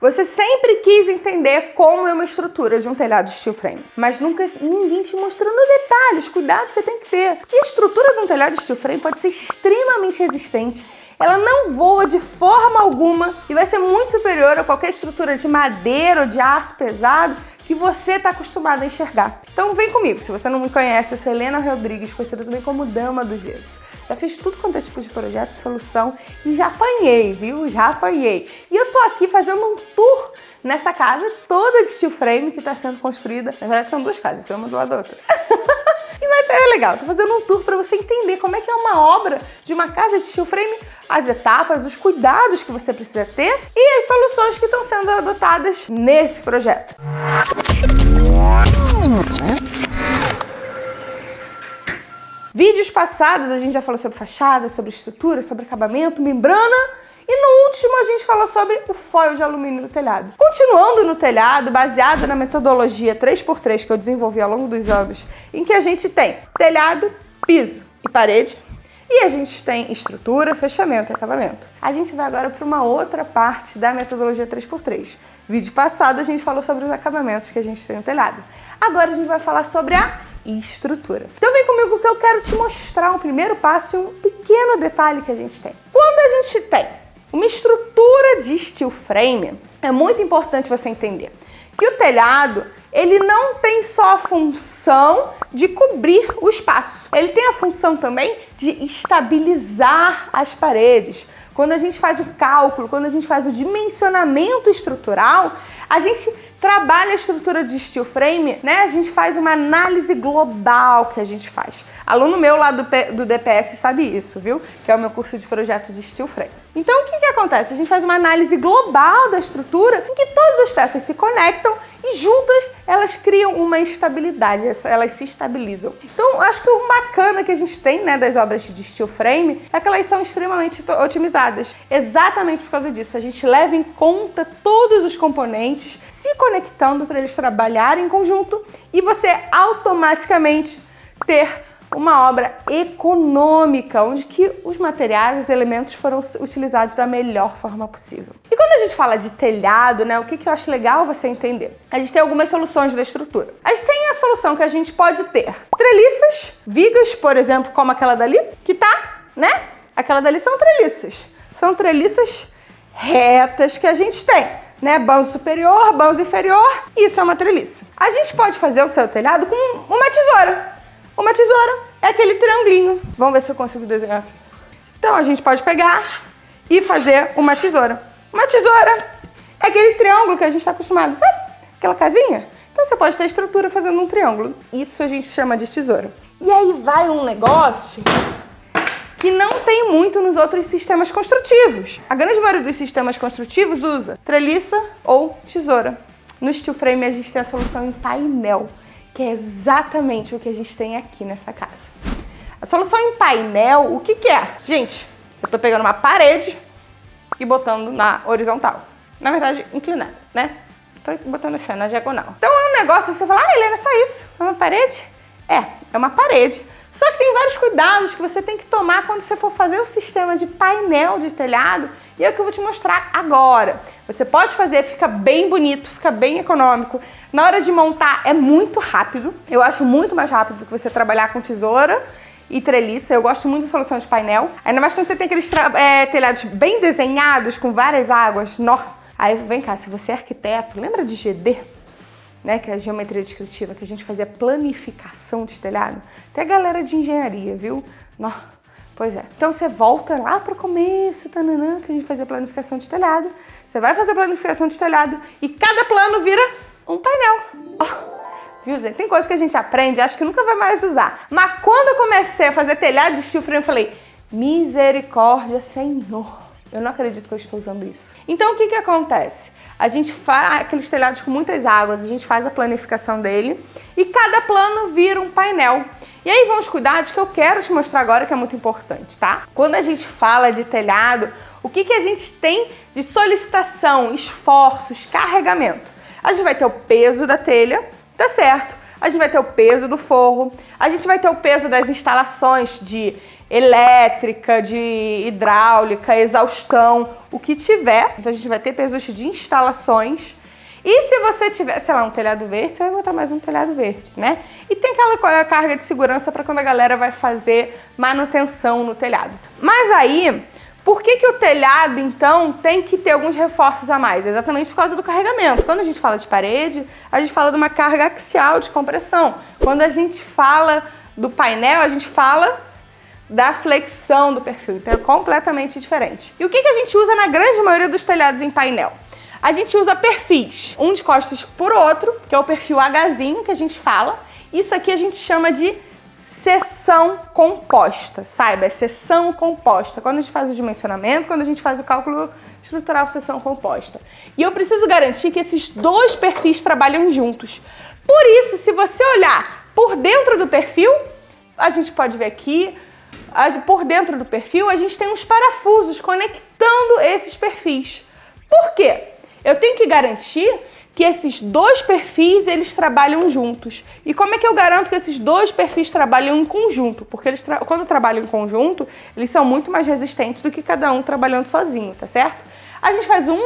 Você sempre quis entender como é uma estrutura de um telhado de steel frame, mas nunca ninguém te mostrou no detalhe os cuidados que você tem que ter. Porque a estrutura de um telhado de steel frame pode ser extremamente resistente ela não voa de forma alguma e vai ser muito superior a qualquer estrutura de madeira ou de aço pesado que você está acostumado a enxergar. Então vem comigo, se você não me conhece, eu sou Helena Rodrigues, conhecida também como Dama do Gesso. Já fiz tudo quanto é tipo de projeto, solução e já apanhei, viu? Já apanhei. E eu tô aqui fazendo um tour nessa casa toda de steel frame que está sendo construída. Na verdade são duas casas, uma do lado da outra. e vai é legal, tô fazendo um tour para você entender como é que é uma obra de uma casa de steel frame, as etapas, os cuidados que você precisa ter e as soluções que estão sendo adotadas nesse projeto. Vídeos passados a gente já falou sobre fachada, sobre estrutura, sobre acabamento, membrana e no último a gente falou sobre o foil de alumínio no telhado. Continuando no telhado, baseado na metodologia 3x3 que eu desenvolvi ao longo dos anos, em que a gente tem telhado, piso e parede, e a gente tem estrutura, fechamento e acabamento. A gente vai agora para uma outra parte da metodologia 3x3. Vídeo passado a gente falou sobre os acabamentos que a gente tem no telhado. Agora a gente vai falar sobre a estrutura. Então vem comigo que eu quero te mostrar um primeiro passo e um pequeno detalhe que a gente tem. Quando a gente tem uma estrutura de steel frame, é muito importante você entender que o telhado ele não tem só a função de cobrir o espaço, ele tem a função também de estabilizar as paredes. Quando a gente faz o cálculo, quando a gente faz o dimensionamento estrutural, a gente trabalha a estrutura de steel frame, né? A gente faz uma análise global que a gente faz. Aluno meu lá do, P, do DPS sabe isso, viu? Que é o meu curso de projetos de steel frame. Então, o que, que acontece? A gente faz uma análise global da estrutura em que todas as peças se conectam e juntas elas criam uma estabilidade, elas se estabilizam. Então, acho que o bacana que a gente tem né, das obras de steel frame é que elas são extremamente otimizadas. Exatamente por causa disso, a gente leva em conta todos os componentes se conectando para eles trabalharem em conjunto e você automaticamente ter uma obra econômica, onde que os materiais, os elementos foram utilizados da melhor forma possível. E quando a gente fala de telhado, né, o que, que eu acho legal você entender? A gente tem algumas soluções da estrutura. A gente tem a solução que a gente pode ter treliças, vigas, por exemplo, como aquela dali, que tá, né? Aquela dali são treliças. São treliças retas que a gente tem né? Banzo superior, banzo inferior, isso é uma treliça. A gente pode fazer o seu telhado com uma tesoura. Uma tesoura é aquele triangulinho. Vamos ver se eu consigo desenhar. Então a gente pode pegar e fazer uma tesoura. Uma tesoura é aquele triângulo que a gente está acostumado, sabe? Aquela casinha. Então você pode ter estrutura fazendo um triângulo. Isso a gente chama de tesoura. E aí vai um negócio que não tem muito nos outros sistemas construtivos. A grande maioria dos sistemas construtivos usa treliça ou tesoura. No steel frame a gente tem a solução em painel que é exatamente o que a gente tem aqui nessa casa. A solução em painel, o que, que é? Gente, eu tô pegando uma parede e botando na horizontal. Na verdade, inclinada, né? Tô botando assim, na diagonal. Então é um negócio, você fala, ah, Helena, é só isso? É uma parede? É, é uma parede. Só que tem vários cuidados que você tem que tomar quando você for fazer o sistema de painel de telhado e é o que eu vou te mostrar agora. Você pode fazer, fica bem bonito, fica bem econômico. Na hora de montar é muito rápido, eu acho muito mais rápido do que você trabalhar com tesoura e treliça. Eu gosto muito da solução de painel. Ainda mais quando você tem aqueles é, telhados bem desenhados, com várias águas. No... Aí vem cá, se você é arquiteto, lembra de GD? Né, que é a geometria descritiva, que a gente fazia planificação de telhado. Tem a galera de engenharia, viu? Pois é. Então você volta lá para o começo, tananã, que a gente fazia planificação de telhado. Você vai fazer planificação de telhado e cada plano vira um painel. Oh. Viu, gente? Tem coisa que a gente aprende, acho que nunca vai mais usar. Mas quando eu comecei a fazer telhado de frame, eu falei, misericórdia, Senhor. Eu não acredito que eu estou usando isso. Então, o que que acontece? A gente faz aqueles telhados com muitas águas, a gente faz a planificação dele e cada plano vira um painel. E aí vão os cuidados que eu quero te mostrar agora que é muito importante, tá? Quando a gente fala de telhado, o que, que a gente tem de solicitação, esforços, carregamento? A gente vai ter o peso da telha, tá certo? a gente vai ter o peso do forro, a gente vai ter o peso das instalações de elétrica, de hidráulica, exaustão, o que tiver. Então a gente vai ter pesos de instalações. E se você tiver, sei lá, um telhado verde, você vai botar mais um telhado verde, né? E tem aquela carga de segurança para quando a galera vai fazer manutenção no telhado. Mas aí, por que, que o telhado, então, tem que ter alguns reforços a mais? Exatamente por causa do carregamento. Quando a gente fala de parede, a gente fala de uma carga axial de compressão. Quando a gente fala do painel, a gente fala da flexão do perfil. Então é completamente diferente. E o que, que a gente usa na grande maioria dos telhados em painel? A gente usa perfis, um de costas por outro, que é o perfil Hzinho que a gente fala. Isso aqui a gente chama de seção composta, saiba, é seção composta. Quando a gente faz o dimensionamento, quando a gente faz o cálculo estrutural seção composta. E eu preciso garantir que esses dois perfis trabalham juntos. Por isso, se você olhar por dentro do perfil, a gente pode ver aqui, por dentro do perfil, a gente tem uns parafusos conectando esses perfis. Por quê? Eu tenho que garantir que esses dois perfis eles trabalham juntos. E como é que eu garanto que esses dois perfis trabalham em conjunto? Porque eles tra quando trabalham em conjunto, eles são muito mais resistentes do que cada um trabalhando sozinho, tá certo? A gente faz um,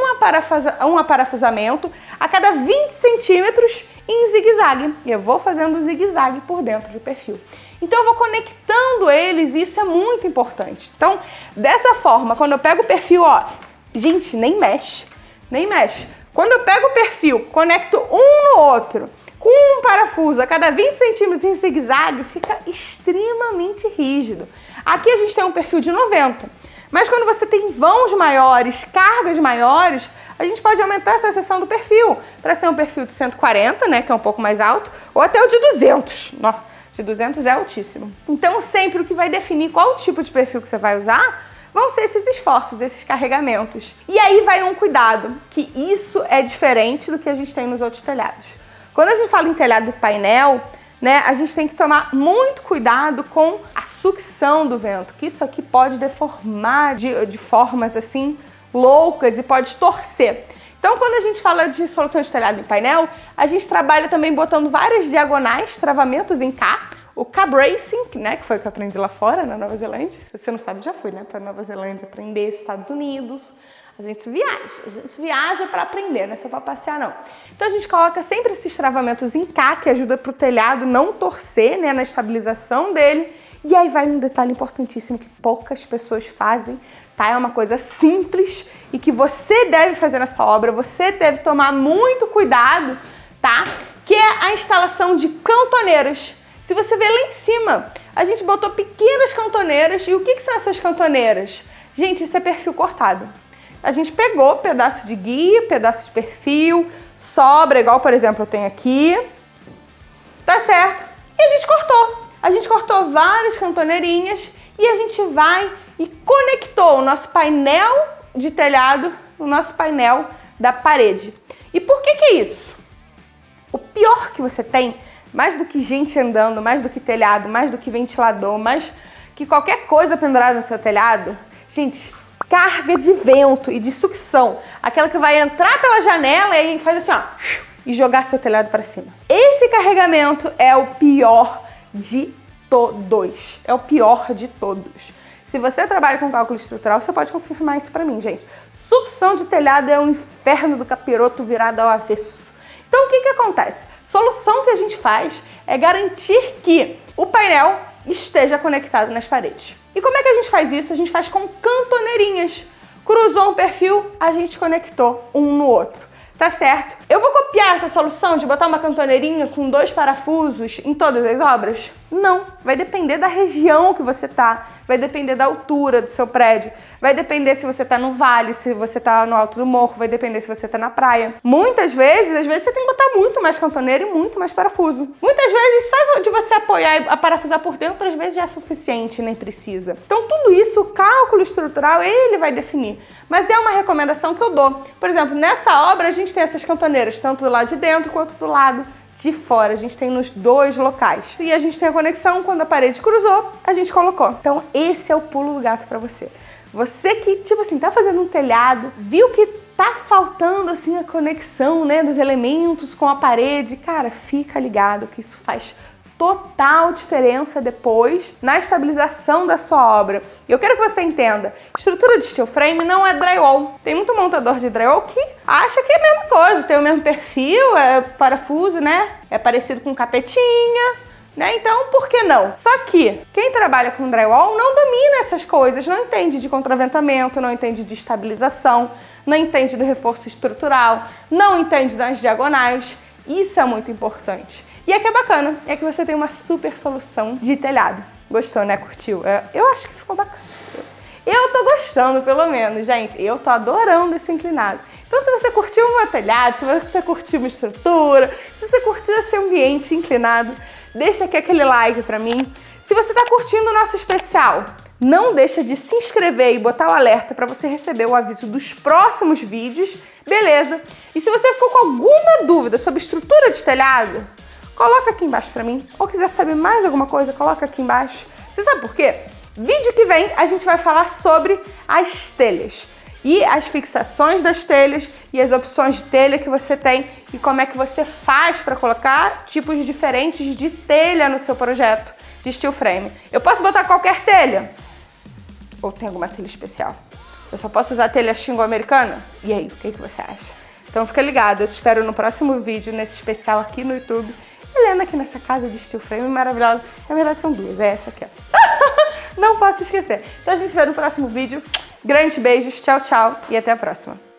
um aparafusamento a cada 20 centímetros em zigue-zague. E eu vou fazendo zigue-zague por dentro do perfil. Então eu vou conectando eles e isso é muito importante. Então, dessa forma, quando eu pego o perfil, ó, gente, nem mexe nem mexe. Quando eu pego o perfil, conecto um no outro, com um parafuso a cada 20 centímetros em zigue-zague, fica extremamente rígido. Aqui a gente tem um perfil de 90, mas quando você tem vãos maiores, cargas maiores, a gente pode aumentar essa seção do perfil para ser um perfil de 140, né, que é um pouco mais alto, ou até o de 200. Nossa, de 200 é altíssimo. Então sempre o que vai definir qual tipo de perfil que você vai usar vão ser esses esforços, esses carregamentos. E aí vai um cuidado, que isso é diferente do que a gente tem nos outros telhados. Quando a gente fala em telhado painel, né, a gente tem que tomar muito cuidado com a sucção do vento, que isso aqui pode deformar de, de formas assim loucas e pode torcer. Então, quando a gente fala de solução de telhado em painel, a gente trabalha também botando várias diagonais, travamentos em K, o K-Bracing, né, que foi o que eu aprendi lá fora, na Nova Zelândia. Se você não sabe, já fui, né, para Nova Zelândia aprender Estados Unidos. A gente viaja, a gente viaja para aprender, não é só para passear não. Então a gente coloca sempre esses travamentos em K, que ajuda para o telhado não torcer, né, na estabilização dele. E aí vai um detalhe importantíssimo que poucas pessoas fazem, tá? É uma coisa simples e que você deve fazer na sua obra, você deve tomar muito cuidado, tá? Que é a instalação de cantoneiros se você ver lá em cima, a gente botou pequenas cantoneiras. E o que, que são essas cantoneiras? Gente, isso é perfil cortado. A gente pegou pedaço de guia, pedaço de perfil, sobra, igual por exemplo eu tenho aqui. Tá certo? E a gente cortou. A gente cortou várias cantoneirinhas e a gente vai e conectou o nosso painel de telhado no nosso painel da parede. E por que que é isso? O pior que você tem mais do que gente andando, mais do que telhado, mais do que ventilador, mais que qualquer coisa pendurada no seu telhado, gente, carga de vento e de sucção, aquela que vai entrar pela janela e faz assim, ó, e jogar seu telhado para cima. Esse carregamento é o pior de todos. É o pior de todos. Se você trabalha com cálculo estrutural, você pode confirmar isso para mim, gente. Sucção de telhado é o inferno do capiroto virado ao avesso. Então o que que acontece? Solução que a gente faz é garantir que o painel esteja conectado nas paredes. E como é que a gente faz isso? A gente faz com cantoneirinhas. Cruzou um perfil, a gente conectou um no outro. Tá certo? Eu vou copiar essa solução de botar uma cantoneirinha com dois parafusos em todas as obras? Não, vai depender da região que você tá, vai depender da altura do seu prédio, vai depender se você tá no vale, se você tá no alto do morro, vai depender se você tá na praia. Muitas vezes, às vezes você tem que botar muito mais cantoneira e muito mais parafuso. Muitas vezes, só de você apoiar e parafusar por dentro, às vezes já é suficiente, nem precisa. Então tudo isso, o cálculo estrutural, ele vai definir. Mas é uma recomendação que eu dou. Por exemplo, nessa obra a gente tem essas cantoneiras, tanto do lado de dentro quanto do lado de fora. A gente tem nos dois locais. E a gente tem a conexão, quando a parede cruzou, a gente colocou. Então esse é o pulo do gato para você. Você que, tipo assim, tá fazendo um telhado, viu que tá faltando assim a conexão, né, dos elementos com a parede, cara, fica ligado que isso faz total diferença depois na estabilização da sua obra. E eu quero que você entenda, estrutura de steel frame não é drywall. Tem muito montador de drywall que acha que é a mesma coisa, tem o mesmo perfil, é parafuso, né? É parecido com capetinha, né? Então, por que não? Só que quem trabalha com drywall não domina essas coisas, não entende de contraventamento, não entende de estabilização, não entende do reforço estrutural, não entende das diagonais. Isso é muito importante. E aqui é bacana, é que você tem uma super solução de telhado. Gostou, né? Curtiu? É, eu acho que ficou bacana. Eu tô gostando, pelo menos, gente. Eu tô adorando esse inclinado. Então, se você curtiu o telhado, se você curtiu uma estrutura, se você curtiu esse ambiente inclinado, deixa aqui aquele like pra mim. Se você tá curtindo o nosso especial, não deixa de se inscrever e botar o alerta para você receber o aviso dos próximos vídeos, beleza? E se você ficou com alguma dúvida sobre estrutura de telhado, coloca aqui embaixo pra mim. Ou quiser saber mais alguma coisa, coloca aqui embaixo. Você sabe por quê? Vídeo que vem a gente vai falar sobre as telhas e as fixações das telhas e as opções de telha que você tem e como é que você faz para colocar tipos diferentes de telha no seu projeto de steel frame. Eu posso botar qualquer telha? Ou tem alguma telha especial? Eu só posso usar telha xingo americana? E aí, o que, que você acha? Então fica ligado, eu te espero no próximo vídeo, nesse especial aqui no YouTube. Helena aqui nessa casa de steel frame maravilhosa. Na verdade são duas, é essa aqui, ó. Não posso esquecer. Então a gente se vê no próximo vídeo. Grandes beijos, tchau, tchau e até a próxima.